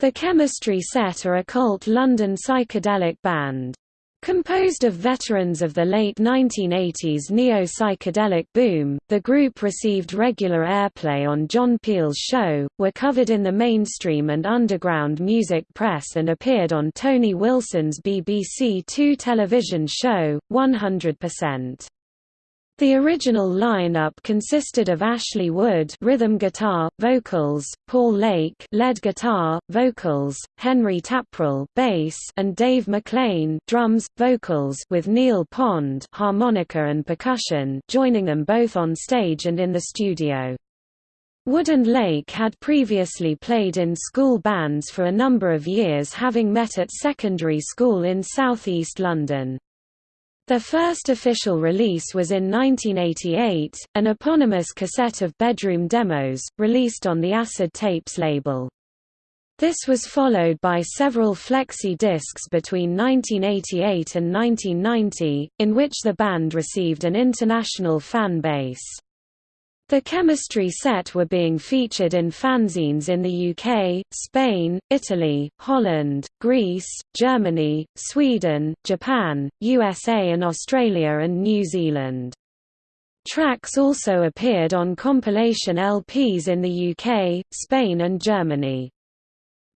The Chemistry Set are a cult London psychedelic band. Composed of veterans of the late 1980s neo-psychedelic boom, the group received regular airplay on John Peel's show, were covered in the mainstream and underground music press and appeared on Tony Wilson's BBC Two television show, 100%. The original lineup consisted of Ashley Wood rhythm guitar, vocals, Paul Lake lead guitar, vocals, Henry Taprell bass and Dave McClain drums, vocals with Neil Pond harmonica and percussion joining them both on stage and in the studio. Wood and Lake had previously played in school bands for a number of years having met at secondary school in southeast London. Their first official release was in 1988, an eponymous cassette of bedroom demos, released on the Acid Tapes label. This was followed by several flexi discs between 1988 and 1990, in which the band received an international fan base. The chemistry set were being featured in fanzines in the UK, Spain, Italy, Holland, Greece, Germany, Sweden, Japan, USA and Australia and New Zealand. Tracks also appeared on compilation LPs in the UK, Spain and Germany.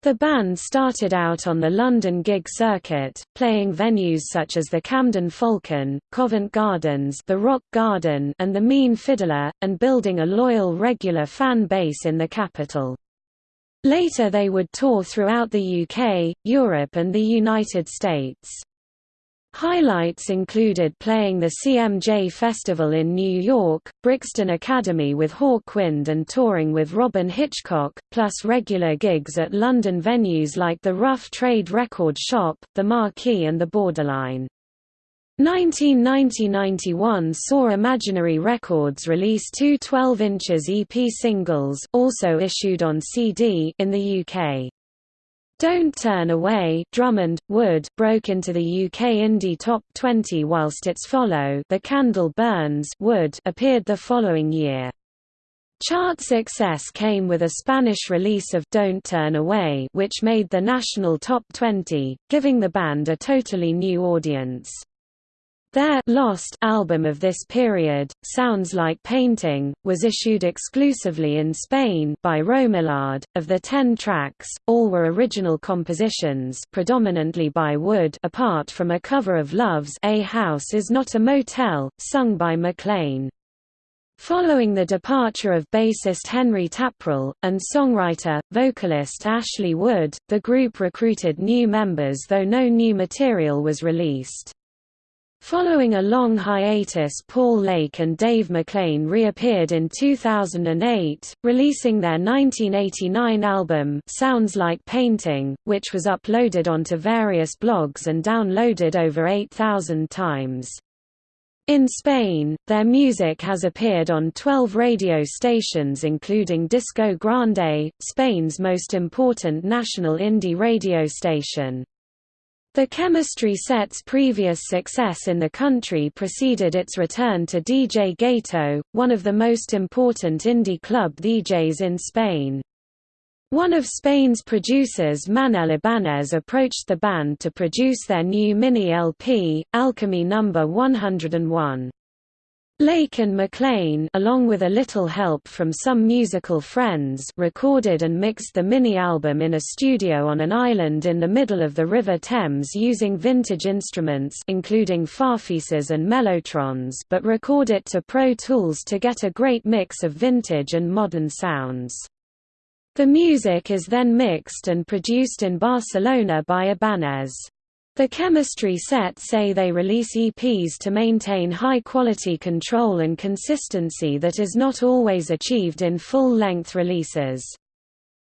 The band started out on the London gig circuit, playing venues such as the Camden Falcon, Covent Gardens the Rock Garden and the Mean Fiddler, and building a loyal regular fan base in the capital. Later they would tour throughout the UK, Europe and the United States. Highlights included playing the CMJ Festival in New York, Brixton Academy with Hawkwind and touring with Robyn Hitchcock, plus regular gigs at London venues like the Rough Trade Record Shop, the Marquee and the Borderline. 1990–91 saw Imaginary Records release two 12 inches EP singles also issued on CD in the UK. Don't Turn Away Drummond, Wood broke into the UK Indie Top 20 whilst its follow The Candle Burns Wood appeared the following year. Chart success came with a Spanish release of Don't Turn Away which made the national top 20, giving the band a totally new audience. Their Lost album of this period, Sounds Like Painting, was issued exclusively in Spain by Romilar D. Of the ten tracks, all were original compositions predominantly by Wood apart from a cover of Love's A House Is Not a Motel, sung by McClain. Following the departure of bassist Henry Taprell, and songwriter, vocalist Ashley Wood, the group recruited new members though no new material was released. Following a long hiatus Paul Lake and Dave McClain reappeared in 2008, releasing their 1989 album Sounds Like Painting, which was uploaded onto various blogs and downloaded over 8,000 times. In Spain, their music has appeared on 12 radio stations including Disco Grande, Spain's most important national indie radio station. The chemistry set's previous success in the country preceded its return to DJ Gato, one of the most important indie club DJs in Spain. One of Spain's producers Manel Ibanez approached the band to produce their new mini-LP, Alchemy No. 101. Lake and McLean along with a little help from some musical friends recorded and mixed the mini-album in a studio on an island in the middle of the River Thames using vintage instruments including Farfisas and Mellotrons but record it to Pro Tools to get a great mix of vintage and modern sounds. The music is then mixed and produced in Barcelona by Ibanez. The chemistry set say they release EPs to maintain high-quality control and consistency that is not always achieved in full-length releases.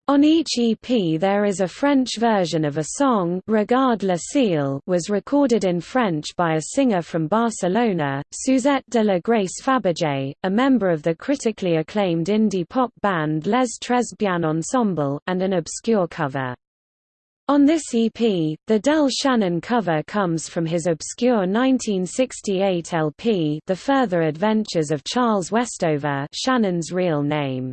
On each EP there is a French version of a song Regarde le ciel was recorded in French by a singer from Barcelona, Suzette de la Grace Fabergé, a member of the critically acclaimed indie pop band Les Tres Bien Ensemble, and an obscure cover. On this EP, the Del Shannon cover comes from his obscure 1968 LP The Further Adventures of Charles Westover Shannon's real name.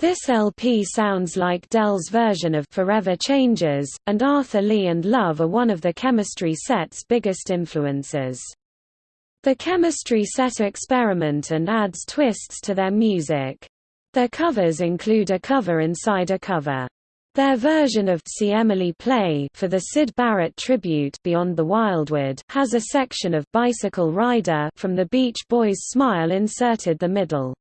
This LP sounds like Del's version of Forever Changes, and Arthur Lee and Love are one of the chemistry set's biggest influences. The chemistry set experiment and adds twists to their music. Their covers include a cover inside a cover. Their version of See Emily Play for the Syd Barrett tribute Beyond the Wildwood has a section of Bicycle Rider from the Beach Boys' Smile inserted the middle.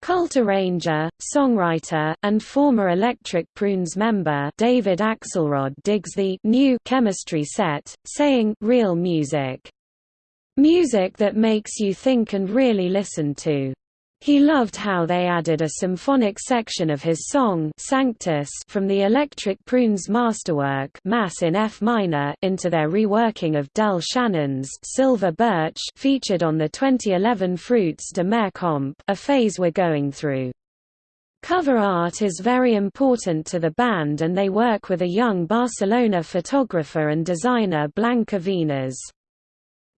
Cult arranger, songwriter, and former Electric Prunes member David Axelrod digs the new chemistry set, saying real music Music that makes you think and really listen to. He loved how they added a symphonic section of his song Sanctus from the Electric Prunes masterwork Mass in F minor into their reworking of Del Shannon's Silver Birch featured on the 2011 Fruits de Mer comp, a phase we're going through. Cover art is very important to the band and they work with a young Barcelona photographer and designer Blanca Vinas.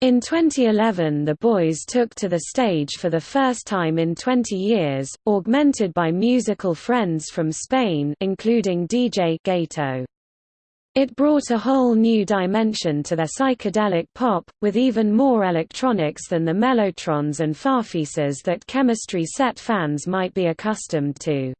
In 2011 the boys took to the stage for the first time in 20 years, augmented by musical friends from Spain including DJ Gato. It brought a whole new dimension to their psychedelic pop, with even more electronics than the mellotrons and farfisas that chemistry set fans might be accustomed to.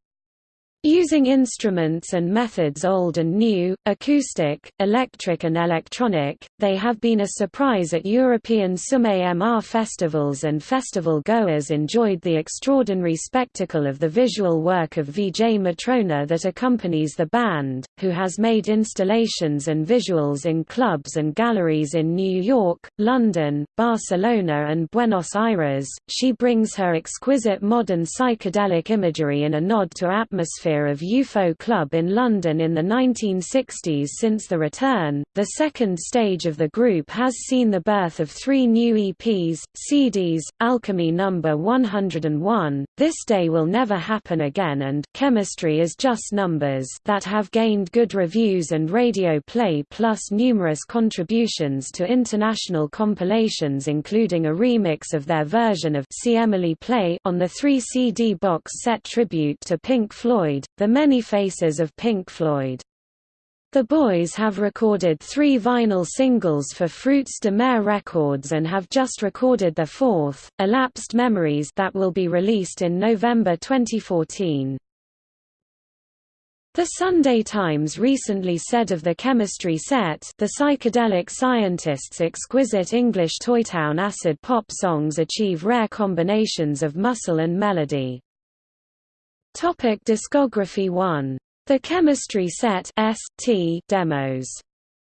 Using instruments and methods old and new, acoustic, electric and electronic, they have been a surprise at European SUM-AMR festivals and festival goers enjoyed the extraordinary spectacle of the visual work of Vijay Matrona that accompanies the band, who has made installations and visuals in clubs and galleries in New York, London, Barcelona and Buenos Aires. She brings her exquisite modern psychedelic imagery in a nod to atmosphere atmosphere of UFO Club in London in the 1960s since the return. The second stage of the group has seen the birth of three new EPs, CDs, Alchemy Number 101, This Day Will Never Happen Again and Chemistry is Just Numbers that have gained good reviews and radio play plus numerous contributions to international compilations including a remix of their version of See Emily Play on the 3 CD box set tribute to Pink Floyd Floyd, The Many Faces of Pink Floyd. The boys have recorded three vinyl singles for Fruits de Mer Records and have just recorded their fourth, Elapsed Memories that will be released in November 2014. The Sunday Times recently said of the chemistry set the psychedelic scientists' exquisite English Toytown acid pop songs achieve rare combinations of muscle and melody. Topic discography 1. The Chemistry Set ST demos.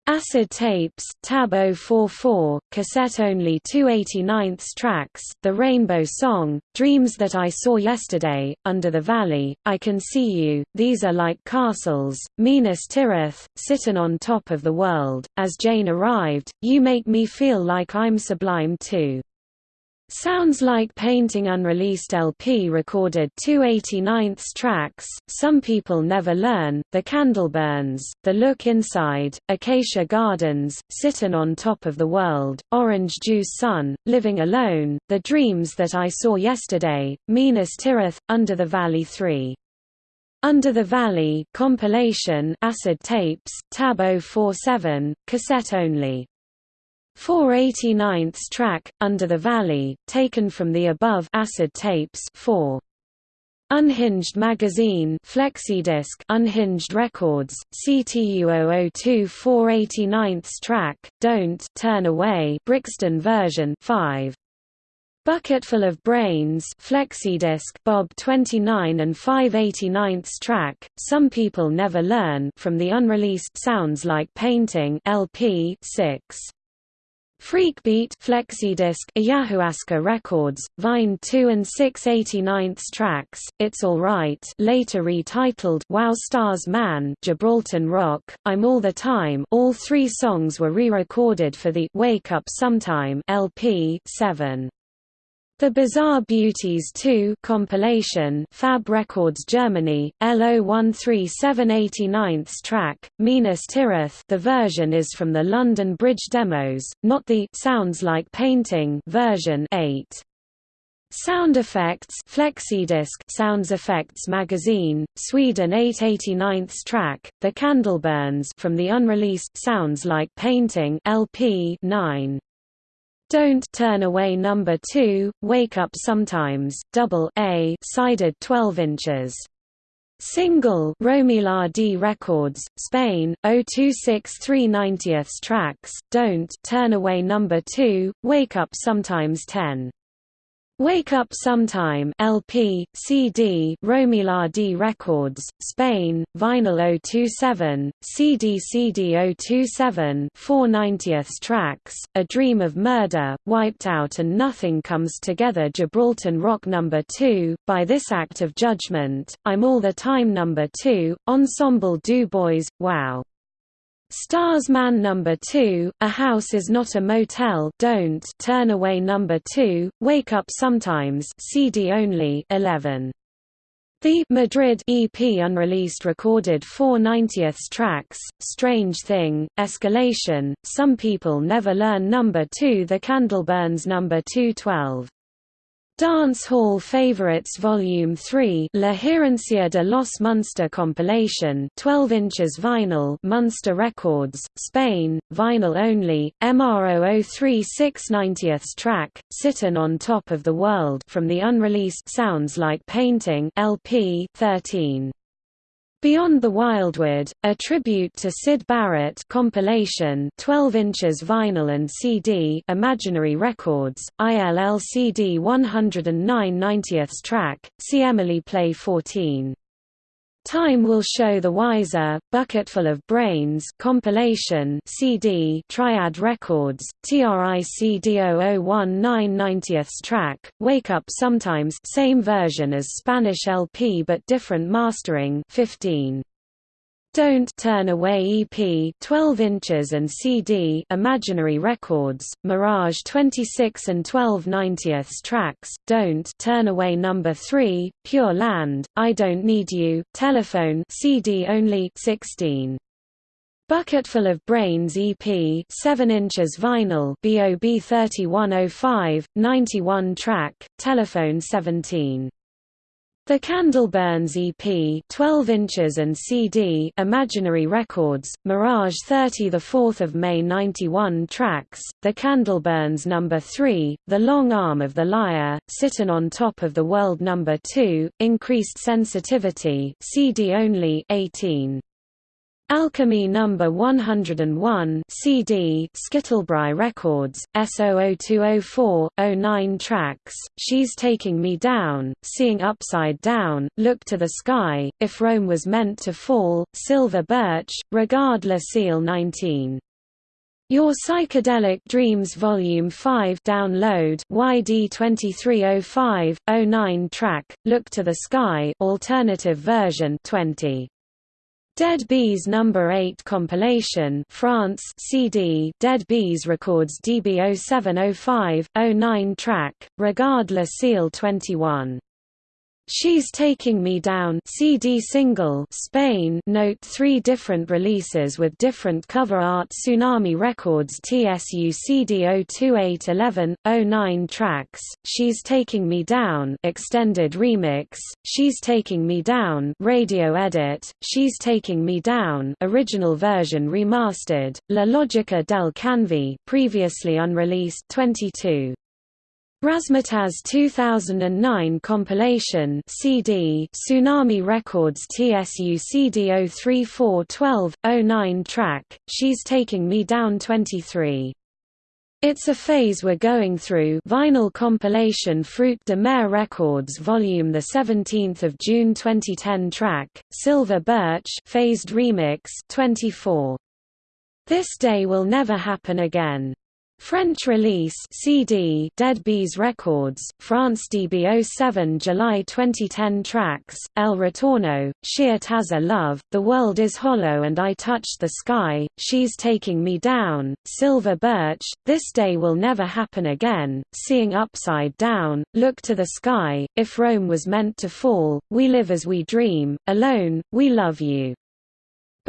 Acid Tapes, Tab 044, cassette only 289th tracks, The Rainbow Song, Dreams That I Saw Yesterday, Under the Valley, I Can See You, These Are Like Castles, Minas Tirith, Sittin' on Top of the World, As Jane Arrived, You Make Me Feel Like I'm Sublime Too. Sounds Like Painting unreleased LP recorded 289th tracks, Some People Never Learn, The Candle Burns, The Look Inside, Acacia Gardens, Sittin' on Top of the World, Orange Juice Sun, Living Alone, The Dreams That I Saw Yesterday, Minas Tirith, Under the Valley 3. Under the Valley compilation Acid Tapes, Tab 047, cassette only 489th track, Under the Valley, taken from the above acid tapes 4. Unhinged Magazine Flexidisc Unhinged Records, CTU 002 489th track, Don't Turn Away Brixton version 5. Bucketful of Brains Flexidisc Bob 29 and 589th track, Some People Never Learn from the unreleased Sounds Like Painting LP 6. Freakbeat Flexidisc Ayahuasca Records, Vine 2 and 689th tracks, It's Alright later retitled Wow Stars Man Gibraltar Rock, I'm All the Time all three songs were re-recorded for the Wake Up Sometime LP 7. The Bizarre Beauties 2 compilation Fab Records Germany, LO13789th track, Minas Tirith the version is from the London Bridge demos, not the Sounds Like Painting version 8. Sound Effects Flexidisc Sounds Effects Magazine, Sweden 889th track, The Candleburns from the unreleased Sounds Like Painting LP 9. Don't Turn Away Number 2, Wake Up Sometimes, Double A sided 12 inches. Single Romilar D Records, Spain, 0263 90th tracks, Don't Turn Away Number 2, Wake Up Sometimes 10. Wake Up Sometime LP, CD Romilar D Records, Spain, Vinyl 027, CD CD 027 490th tracks, A Dream of Murder, Wiped Out and Nothing Comes Together Gibraltar Rock No. 2, By This Act of Judgment, I'm All the Time No. 2, Ensemble Du Bois, Wow! Stars Man Number 2, A House Is Not a Motel Don't Turn Away Number 2, Wake Up Sometimes CD only 11. The Madrid EP unreleased recorded 4 90th tracks, Strange Thing, Escalation, Some People Never Learn Number 2 The Candle Burns Number 212 Dance Hall Favorites Volume 3 La Herencia de los Munster compilation 12 inches vinyl Munster Records, Spain, vinyl only, MRO 036 90th track, Sittin' on Top of the World from the unreleased Sounds Like Painting LP 13. Beyond the Wildwood, a tribute to Syd Barrett compilation 12 inches vinyl and CD Imaginary Records, ILLCD 109 90th track, see Emily Play 14. Time Will Show the Wiser, Bucketful of Brains compilation CD Triad Records, TRICD0019 90th track, Wake Up Sometimes same version as Spanish LP but different mastering 15. Don't Turn Away EP 12 inches and CD Imaginary Records, Mirage 26 and 12 90th tracks, Don't Turn Away Number 3, Pure Land, I Don't Need You, Telephone CD only 16. Bucketful of Brains EP 7 inches vinyl BOB 3105, 91 track, Telephone 17. The Candleburns EP 12 inches and CD Imaginary Records, Mirage 30 the 4th of May 91 tracks, The Candleburns No. 3, The Long Arm of the Liar, Sittin' on Top of the World No. 2, Increased Sensitivity CD only 18. Alchemy No. 101 CD Skittlebrae Records, SO0204, 09 tracks, She's Taking Me Down, Seeing Upside Down, Look to the Sky, If Rome Was Meant to Fall, Silver Birch, Regard Le Ciel 19. Your Psychedelic Dreams Volume 5 download YD 2305 09 track Look to the Sky alternative version 20 Dead Bees Number 8 compilation France CD Dead Bees records DB 0705 09 track Regard Le Ciel 21 She's Taking Me Down CD single Spain Note three different releases with different cover art Tsunami Records TSU CD 02811, 09 tracks, She's Taking Me Down extended remix, She's Taking Me Down radio edit, She's Taking Me Down original version remastered, La Logica del Canvi previously unreleased 22 Razzmatazz 2009 compilation CD Tsunami Records TSU CD 03412 09 track She's Taking Me Down 23 it's a phase we're going through vinyl compilation Fruit de Mer Records volume the 17th of June 2010 track Silver Birch phased remix 24 This day will never happen again French release CD Dead Bees Records, France DB07 July 2010 tracks, El Retorno, Sheer Taza Love, The World is Hollow and I Touched the Sky, She's Taking Me Down, Silver Birch, This Day Will Never Happen Again, Seeing Upside Down, Look to the Sky, If Rome Was Meant to Fall, We Live as We Dream, Alone, We Love You.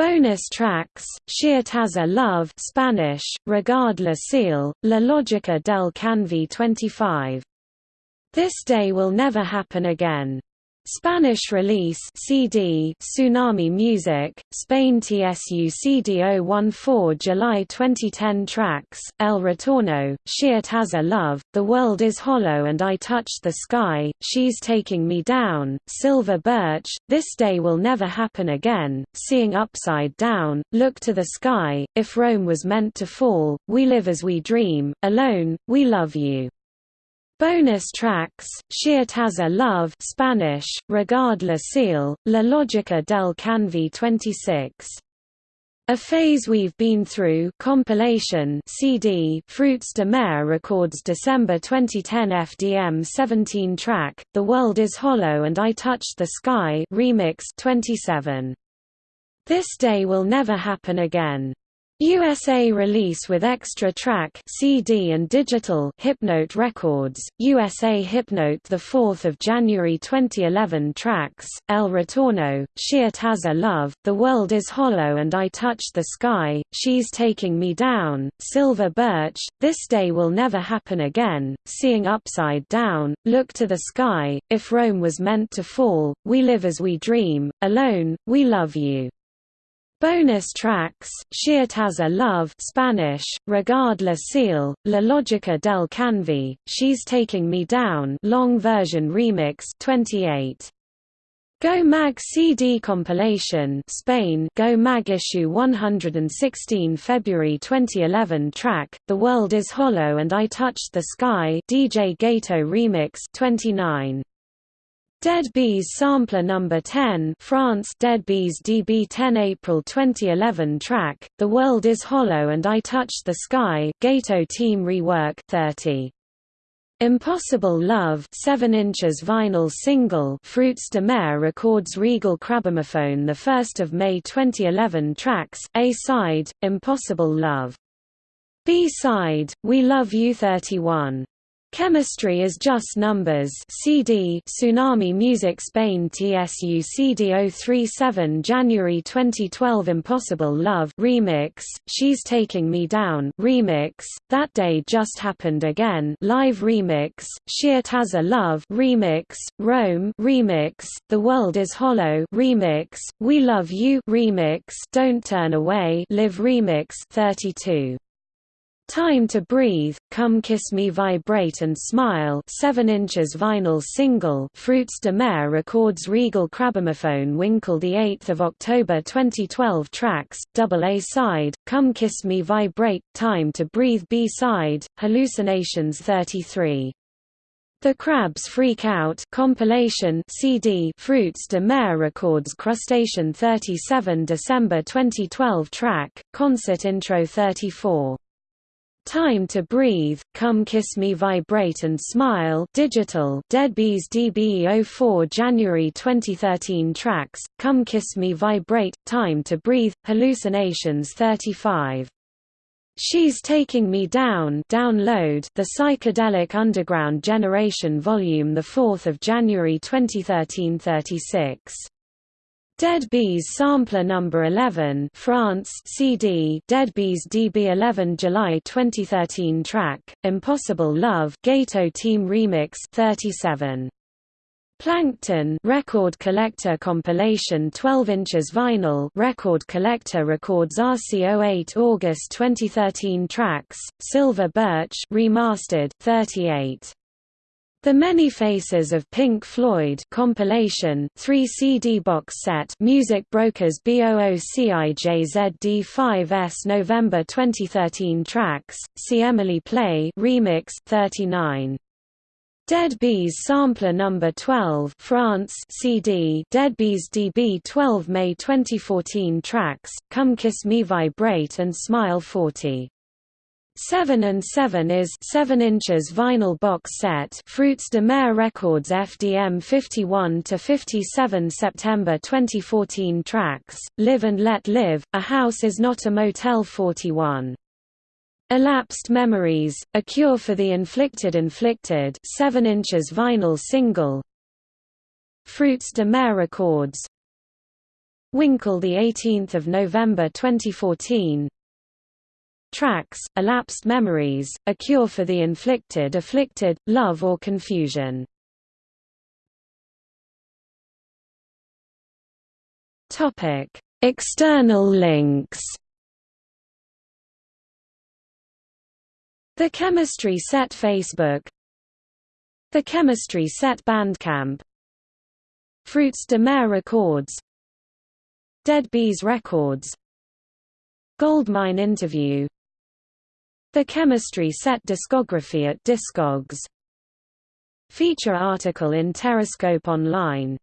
Bonus tracks, Sheer Taza Love Spanish, Regard La Ciel, La Logica del Canvi 25 This Day Will Never Happen Again. Spanish release CD Tsunami Music Spain TSU CD 014 July 2010 tracks El Retorno She Has a Love The World Is Hollow and I Touched the Sky She's Taking Me Down Silver Birch This Day Will Never Happen Again Seeing Upside Down Look to the Sky If Rome Was Meant to Fall We Live as We Dream Alone We Love You Bonus tracks, Has a Love Spanish, Regarde Ciel, La Lógica del Canvi 26. A Phase We've Been Through compilation CD Fruits de Mer records December 2010 FDM 17 track, The World is Hollow and I Touched the Sky remix 27. This Day Will Never Happen Again USA release with extra track CD and digital Hypnote Records, USA Hypnote 4 January 2011 tracks, El Retorno, She Has a Love, The World is Hollow and I Touched the Sky, She's Taking Me Down, Silver Birch, This Day Will Never Happen Again, Seeing Upside Down, Look to the Sky, If Rome Was Meant to Fall, We Live as We Dream, Alone, We Love You. Bonus tracks, Has a Love Spanish, Regarde la Ciel, La Lógica del Canvi, She's Taking Me Down long version remix 28. Go Mag CD compilation Spain Go Mag issue 116 February 2011 track The World is Hollow and I Touched the Sky DJ Gato remix 29 Dead Bees Sampler No. 10 France Dead Bees DB 10 April 2011 track, The World is Hollow and I Touched the Sky Gato Team Rework 30. Impossible Love 7 inches vinyl single Fruits de Mer records Regal Crabomophone 1 May 2011 tracks, A-side, Impossible Love. B-side, We Love You 31 Chemistry is Just Numbers. CD Tsunami Music Spain TSU CD 037 January 2012 Impossible Love Remix She's Taking Me Down Remix That Day Just Happened Again Live Remix She Has a Love Remix Rome Remix The World Is Hollow Remix We Love You Remix Don't Turn Away Live Remix 32 Time to Breathe, Come Kiss Me Vibrate and Smile 7 inches vinyl single Fruits de Mer records Regal Crabomophone Winkle 8 October 2012 tracks, double A-side, Come Kiss Me Vibrate, Time to Breathe B-side, Hallucinations 33. The Crabs Freak Out compilation CD Fruits de Mer records Crustacean 37 December 2012 track, Concert Intro 34. Time to Breathe, Come Kiss Me Vibrate and Smile Digital Deadbees DBE04 January 2013 tracks, Come Kiss Me Vibrate, Time to Breathe, Hallucinations 35. She's Taking Me Down download The Psychedelic Underground Generation Volume 4 January 2013 36. Dead Bees Sampler No. 11 France CD Dead Bees DB 11 July 2013 track, Impossible Love Gato Team Remix 37. Plankton Record Collector compilation 12 inches vinyl Record Collector records RC08 August 2013 tracks, Silver Birch remastered 38. The Many Faces of Pink Floyd compilation 3 CD box set Music Brokers BOOCIJZD5S November 2013 tracks See Emily Play remix 39 Dead Bees Sampler Number 12 France CD Dead Bees DB 12 May 2014 tracks Come Kiss Me Vibrate and Smile 40 7 and 7 is 7 inches vinyl box set Fruits de Mer Records FDM 51 to 57 September 2014 tracks Live and Let Live A House is Not a Motel 41 Elapsed Memories A Cure for the Inflicted Inflicted 7 inches vinyl single. Fruits de Mer Records. Winkle the 18th of November 2014 Tracks, Elapsed Memories, A Cure for the Inflicted Afflicted, Love or Confusion. External links The Chemistry Set Facebook The Chemistry Set Bandcamp Fruits de Mer Records Dead Bees Records Goldmine Interview The Chemistry Set discography at Discogs. Feature article in Terrascope Online